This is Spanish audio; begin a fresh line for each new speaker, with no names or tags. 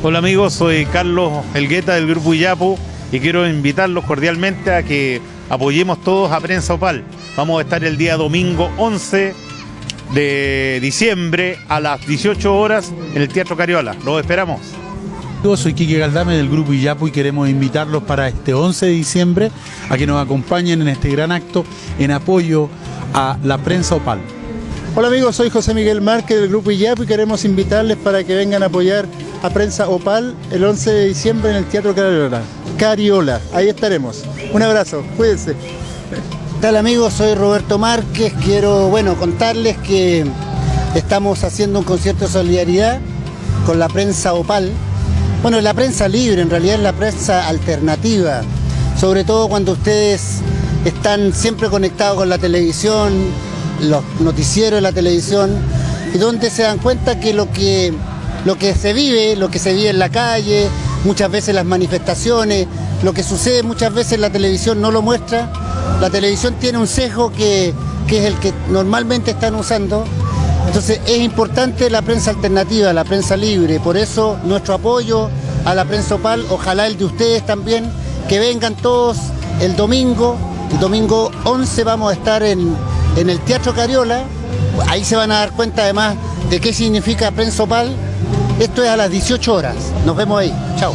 Hola amigos, soy Carlos Elgueta del Grupo Iyapu y quiero invitarlos cordialmente a que apoyemos todos a Prensa Opal. Vamos a estar el día domingo 11 de diciembre a las 18 horas en el Teatro Cariola. Los esperamos.
Yo soy Quique Galdame del Grupo Iyapu y queremos invitarlos para este 11 de diciembre a que nos acompañen en este gran acto en apoyo a la Prensa Opal.
Hola amigos, soy José Miguel Márquez del Grupo IAP y queremos invitarles para que vengan a apoyar a Prensa Opal el 11 de diciembre en el Teatro Cariola. Cariola, ahí estaremos. Un abrazo, cuídense.
¿Qué tal amigos? Soy Roberto Márquez, quiero bueno contarles que estamos haciendo un concierto de solidaridad con la prensa Opal. Bueno, la prensa libre, en realidad es la prensa alternativa, sobre todo cuando ustedes están siempre conectados con la televisión, los noticieros de la televisión, y donde se dan cuenta que lo que, lo que se vive, lo que se vive en la calle, muchas veces las manifestaciones, lo que sucede muchas veces la televisión no lo muestra. La televisión tiene un sesgo que, que es el que normalmente están usando. Entonces es importante la prensa alternativa, la prensa libre, por eso nuestro apoyo a la prensa opal, ojalá el de ustedes también, que vengan todos el domingo, el domingo 11 vamos a estar en, en el Teatro Cariola, ahí se van a dar cuenta además de qué significa prensa opal, esto es a las 18 horas, nos vemos ahí, chao.